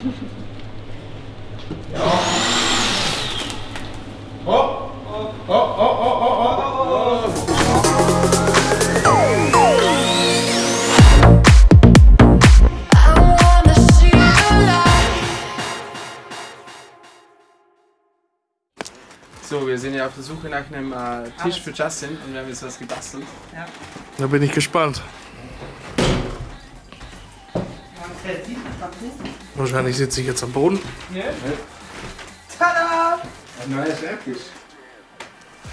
I wanna see the light. So, wir sind ja auf der Suche nach einem äh, Tisch für Justin und wir haben jetzt was gebastelt. Da bin ich gespannt. Wahrscheinlich sitze ich jetzt am Boden. Tada! Ein neuer Schreibtisch.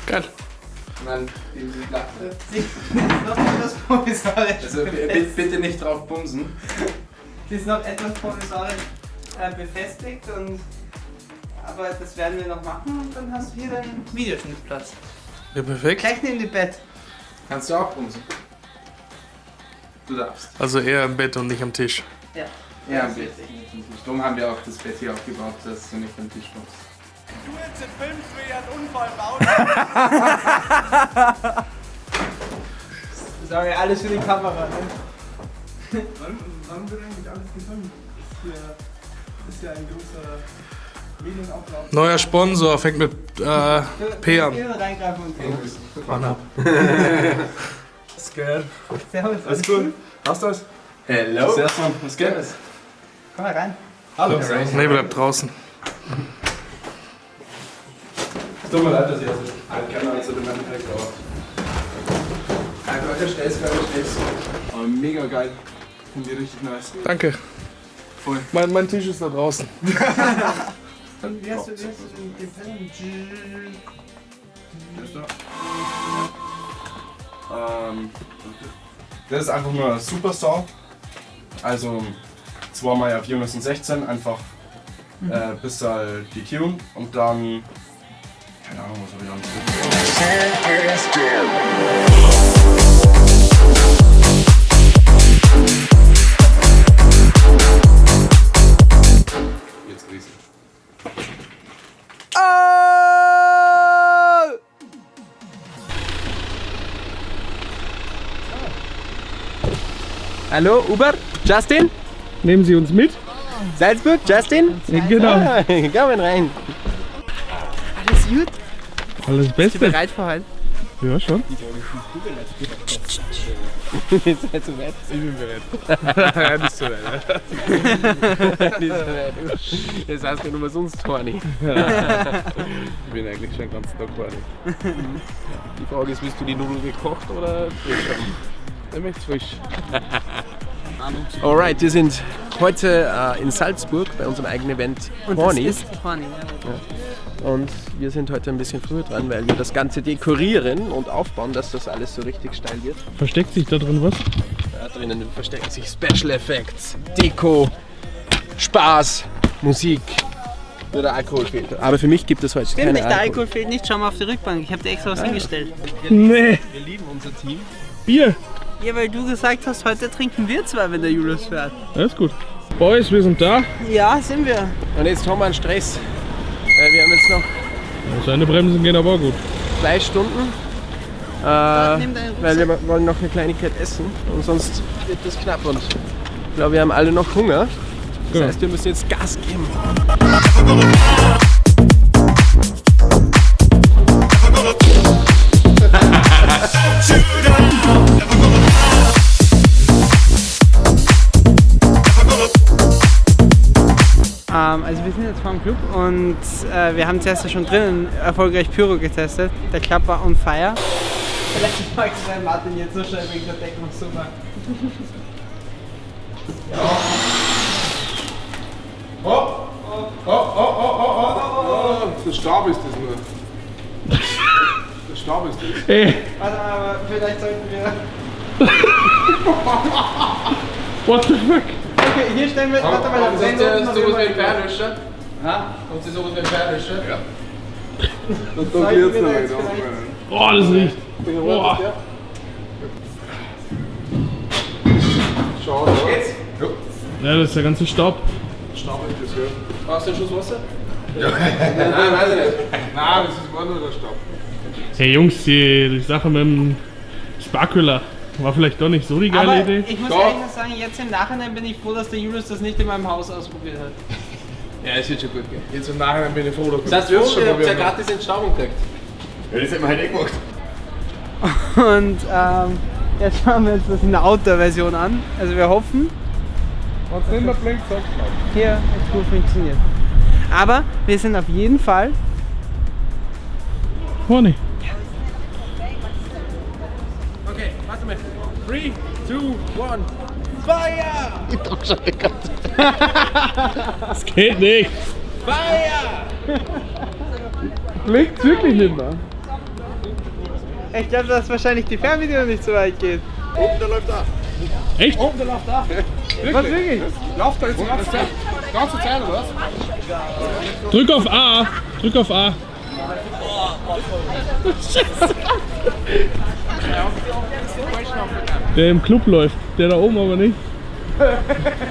Geil. Und dann diese Platte. noch etwas provisorisch. Also bitte nicht drauf bumsen. Sie ist noch etwas provisorisch äh, befestigt und aber das werden wir noch machen und dann hast du hier deinen Videoschnittplatz. Ja, perfekt. Gleich neben dem Bett. Kannst du auch bumsen? Du darfst. Also eher im Bett und nicht am Tisch. Ja. Ja, am Bett. Darum haben wir auch das Bett hier aufgebaut, dass du nicht am Tisch kommst. Sorry, alles für die Kamera. Ne? Wann, wann wird eigentlich alles gefilmt? Ist ja, ist ja ein großer. Neuer Sponsor fängt mit äh, P an. Hier reingreifen und gehen. Mann ab. Scared. Servus. Alles gut? Hast du das? Hello! Sehr schön. Was geht? Komm mal rein. Hallo. Nee, bleib draußen. Es tut mir leid, dass ich jetzt ein Kamera zu dem Endeffekt, aber. Einfach stellst, gerade stellst. aber mega geil. Finde ich richtig nice. Danke. Voll. Mein, mein Tisch ist da draußen. Wie hast du, wie hast du den, den Pen? Das da. Ähm, das ist einfach nur ein super Song. Also zweimal auf 416 einfach äh, bis halt die Tune und dann. Keine Ahnung, was habe ich dann. Jetzt riesig. Hallo, Uber? Justin? Nehmen Sie uns mit? Salzburg? Justin? Genau. Ah, kommen rein. Alles gut? Alles Bist du Beste. bereit für heute? Ja, schon. Ihr seid zu weit. Ich bin bereit. Nicht so weit. Nicht so weit. Jetzt hast du nur sonst horny. Ich bin eigentlich schon ganz Tag horny. Die Frage ist, willst du die Nudeln gekocht oder frisch haben? Ich möchte frisch. Alright, wir sind heute äh, in Salzburg bei unserem eigenen Event Und Horny. das ist Horny, ja. Und wir sind heute ein bisschen früher dran, weil wir das Ganze dekorieren und aufbauen, dass das alles so richtig steil wird. Versteckt sich da drin was? Da drinnen verstecken sich Special Effects, Deko, Spaß, Musik. Nur der Alkohol fehlt. Aber für mich gibt es heute Stimmt keine nicht, der Alkohol. Alkohol fehlt nicht. Schau mal auf die Rückbank. Ich habe dir extra was hingestellt. Nee. Wir lieben unser Team. Bier. Ja, weil du gesagt hast, heute trinken wir zwei, wenn der Julius fährt. Alles gut. Boys, wir sind da. Ja, sind wir. Und jetzt haben wir einen Stress. Weil wir haben jetzt noch Seine Bremsen gehen aber auch gut. zwei Stunden. Äh, weil wir wollen noch eine Kleinigkeit essen und sonst wird das knapp und ich glaube, wir haben alle noch Hunger. Das Ja. heißt, wir müssen jetzt Gas geben. Also wir sind jetzt vor dem Club und äh, wir haben zuerst ja schon drinnen erfolgreich Pyro getestet. Der Club war on fire. Vielleicht mag es sein, Martin jetzt so schnell wegen der Deckung super. Der Stab ist das nur. Der Stab ist das. Ey, Warte mal, aber vielleicht sollten wir. what the fuck? Okay, hier stellen wir. Warte mal, Kommt das sonst Sendung sowas wie ein Fernwischer? Ja? Kommt sowas wie ein Fernwischer? Ja. Tut jetzt wir noch da nicht jetzt vielleicht- Oh, das riecht. Boah. Schau, da. Ja, das ist der ganze Staub. Stab ist das, ja. Brauchst du einen Schuss Wasser? Nein, weiß ich nicht. Nein, das ist war nur der Stab. Hey Jungs, die, die Sache mit dem Sparkula. War vielleicht doch nicht so die geile Aber Idee. ich muss Doch. ehrlich sagen, jetzt im Nachhinein bin ich froh, dass der Julius das nicht in meinem Haus ausprobiert hat. Ja, es wird schon gut gehen. Jetzt im Nachhinein bin ich froh, dass Das heißt, wir schon haben ja gratis Entstauung gekriegt. Ja, das hätten wir halt eh gemacht. Und ähm, jetzt schauen wir uns das in der Outdoor-Version an. Also wir hoffen, Wenn es nicht mehr blinkt, mal. hier es gut funktioniert. Aber wir sind auf jeden Fall Vorne. Mal. 3, 2, 1. Feuer! Ich drück schon die ganze Das geht nicht. Feuer! Blinkt wirklich nicht mehr. Ich glaube, dass wahrscheinlich die Fernbedienung nicht so weit geht. Oben, der läuft da. Echt? Oh, der läuft da. Was wirklich? Läuft da jetzt die ganze Zeit? Die ganze Zeit, oder was? Drück auf A. Drück auf A. Der im Club läuft, der da oben aber nicht.